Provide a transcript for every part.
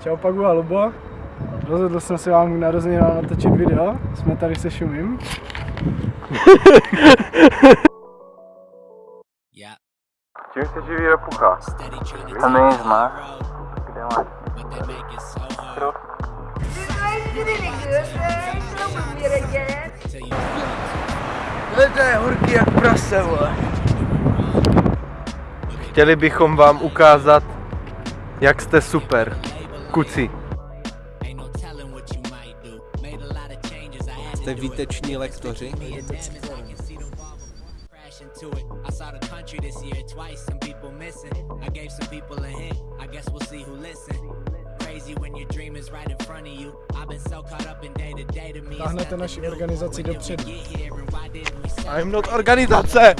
Čau Pagu a Lubo. Rozhodl jsem se vám k narozeninám natočit video. Jsme tady se Šumím. Čím se živí repucha? Tam nic máš? Kde máš? To je horký jak prase, vole. Chtěli bychom vám ukázat, jak jste super. Kuci. Jste výteční lektoři? I saw the country this year twice, some people missing. I gave some people a hint, I guess we'll see who listen. Crazy when your dream is right in front of you. I've been so caught up in day to day to me. it's Táhnete naši organizaci dopředu. I'm not organizace!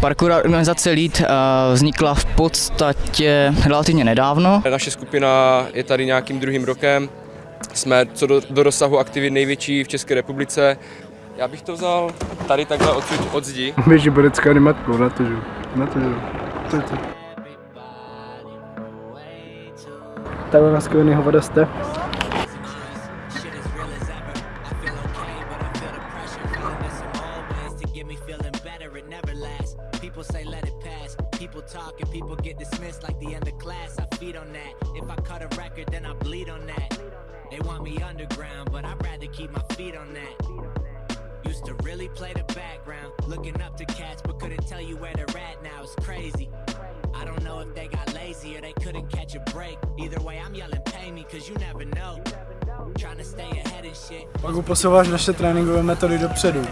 Parkour organizace Lead eh, vznikla v podstatě relativně nedávno. Naše skupina je tady nějakým druhým rokem. Jsme co do, do rozsahu aktivit největší v České republice. Já bych to vzal tady takhle odsud od zdi. Běží borecká animatkou, na to žiju. Na to žiju. To je to. Takhle na skvělý hovada jste. Feeling better. It never lasts. People say let it pass. People talk and people get dismissed like the end of class. I feed on that. If I cut a record, then I bleed on that. They want me underground, but I'd rather keep my feet on that. Used to really play the background, looking up to cats, but couldn't tell you where they're at now. It's crazy. I don't know if they got lazy or they couldn't catch a break. Either way, I'm yelling, pay me, cause you never know. Trying to stay ahead and shit. Pagu posouváš naše tréninkové metody dopředu.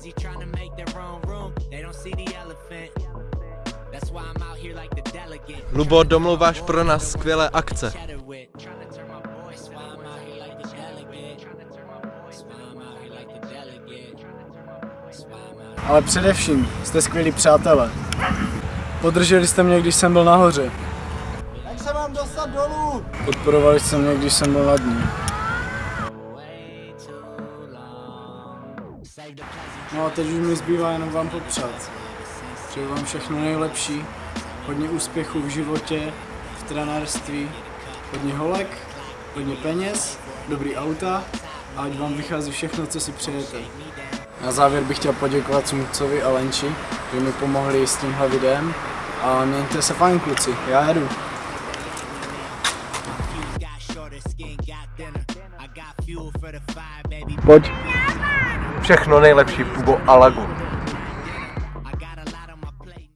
Busy trying to make their own room. They don't see the elephant. That's why I'm out here like the delegate. Lubo, domluváš pro nás skvělé akce. Ale především jste skvělí přátelé. Podrželi jste mě, když jsem byl nahoře. Jak se mám dostat dolů? Podporovali jste mě, když jsem byl na dní. No a teď už mi zbývá jenom vám popřát. Přeju vám všechno nejlepší, hodně úspěchů v životě, v trenérství, hodně holek, hodně peněz, dobrý auta a ať vám vychází všechno, co si přejete. Na závěr bych chtěl poděkovat Sumcovi a Lenči, že mi pomohli s tímhle videem a mějte se fajn kluci, já jedu. Pojď. Všechno nejlepší, Pubo Alagu.